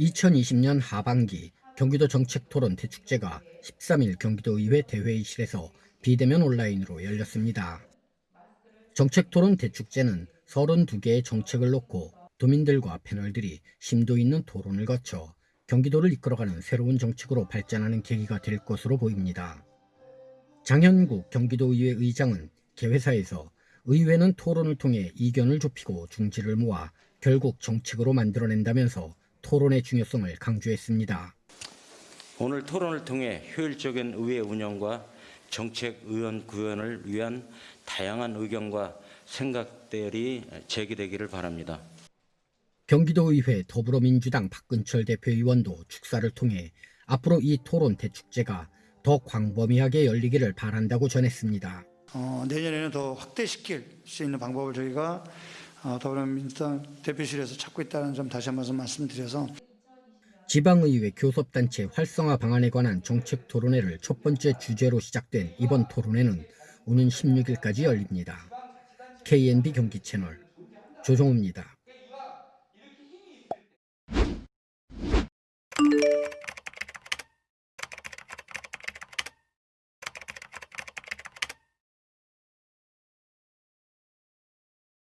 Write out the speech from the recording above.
2020년 하반기 경기도 정책토론 대축제가 13일 경기도의회 대회의실에서 비대면 온라인으로 열렸습니다. 정책토론 대축제는 32개의 정책을 놓고 도민들과 패널들이 심도 있는 토론을 거쳐 경기도를 이끌어가는 새로운 정책으로 발전하는 계기가 될 것으로 보입니다. 장현국 경기도의회 의장은 개회사에서 의회는 토론을 통해 이견을 좁히고 중지를 모아 결국 정책으로 만들어낸다면서 토론의 중요성을 강조했습니다. 오늘 토론을 통해 효율적인 의회 운영과 정책 의원 구현을 위한 다양한 의견과 생각들이 제기되기를 바랍니다. 경기도의회 더불어민주당 박근철 대표의원도 축사를 통해 앞으로 이 토론 대축제가 더 광범위하게 열리기를 바란다고 전했습니다. 어, 내년에는 더 확대시킬 수 있는 방법을 저희가 어, 어, 더불어민주당 대표실에서 찾고 있다는 점 다시 한번 말씀드려서 지방의회 교섭단체 활성화 방안에 관한 정책 토론회를 첫 번째 주제로 시작된 이번 토론회는 오는 16일까지 열립니다. KNB 경기 채널 조종우입니다.